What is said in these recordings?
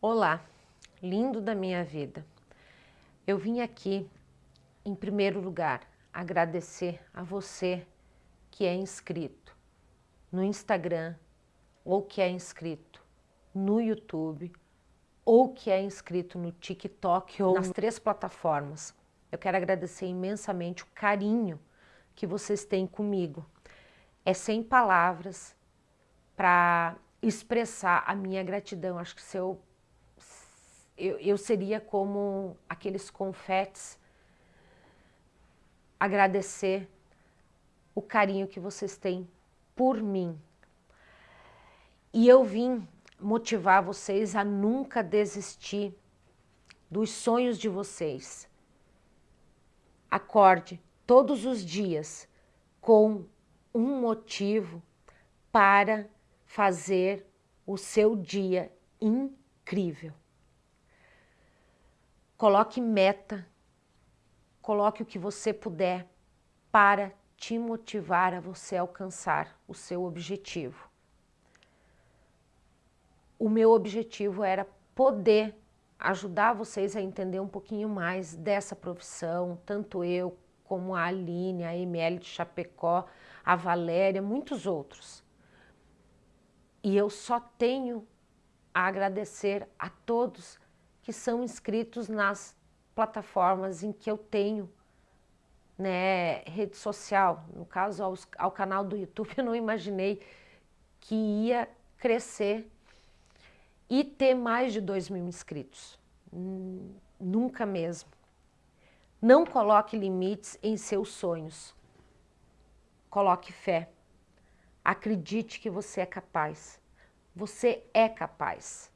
Olá, lindo da minha vida. Eu vim aqui, em primeiro lugar, agradecer a você que é inscrito no Instagram, ou que é inscrito no YouTube, ou que é inscrito no TikTok ou nas três plataformas. Eu quero agradecer imensamente o carinho que vocês têm comigo. É sem palavras para expressar a minha gratidão. Acho que se eu, eu, eu seria como aqueles confetes agradecer o carinho que vocês têm por mim. E eu vim motivar vocês a nunca desistir dos sonhos de vocês. Acorde todos os dias com um motivo para fazer o seu dia incrível. Coloque meta, coloque o que você puder para te motivar a você alcançar o seu objetivo. O meu objetivo era poder ajudar vocês a entender um pouquinho mais dessa profissão, tanto eu como a Aline, a Emily de Chapecó, a Valéria, muitos outros. E eu só tenho a agradecer a todos que são inscritos nas plataformas em que eu tenho né, rede social. No caso, ao, ao canal do YouTube, eu não imaginei que ia crescer e ter mais de 2 mil inscritos. Hum, nunca mesmo. Não coloque limites em seus sonhos. Coloque fé. Acredite que você é capaz. Você é capaz.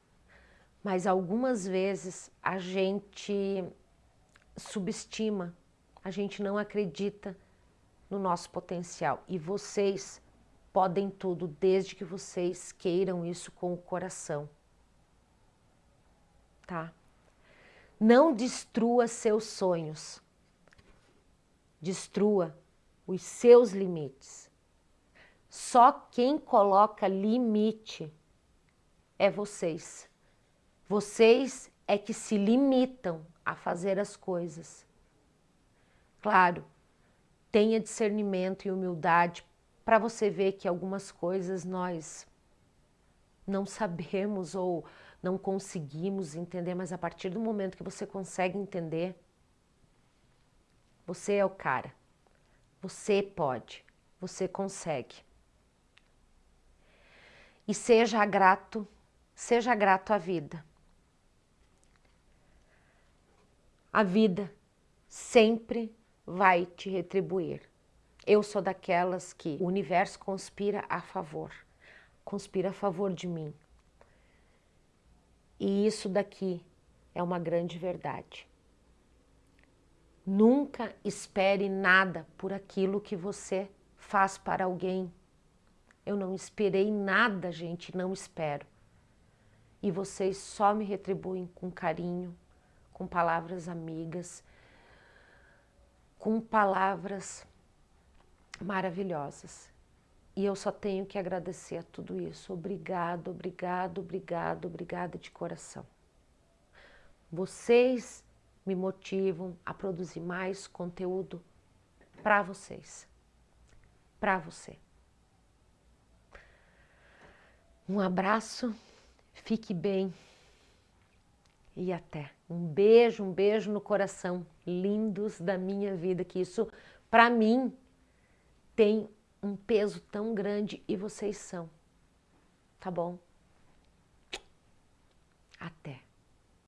Mas algumas vezes a gente subestima, a gente não acredita no nosso potencial. E vocês podem tudo, desde que vocês queiram isso com o coração. Tá? Não destrua seus sonhos. Destrua os seus limites. Só quem coloca limite é vocês. Vocês é que se limitam a fazer as coisas. Claro, tenha discernimento e humildade para você ver que algumas coisas nós não sabemos ou não conseguimos entender, mas a partir do momento que você consegue entender, você é o cara. Você pode, você consegue. E seja grato, seja grato à vida. A vida sempre vai te retribuir. Eu sou daquelas que o universo conspira a favor, conspira a favor de mim. E isso daqui é uma grande verdade. Nunca espere nada por aquilo que você faz para alguém. Eu não esperei nada, gente, não espero. E vocês só me retribuem com carinho, com palavras amigas, com palavras maravilhosas. E eu só tenho que agradecer a tudo isso. Obrigado, obrigado, obrigado, obrigada de coração. Vocês me motivam a produzir mais conteúdo para vocês, para você. Um abraço, fique bem e até. Um beijo, um beijo no coração, lindos da minha vida, que isso para mim tem um peso tão grande e vocês são. Tá bom? Até.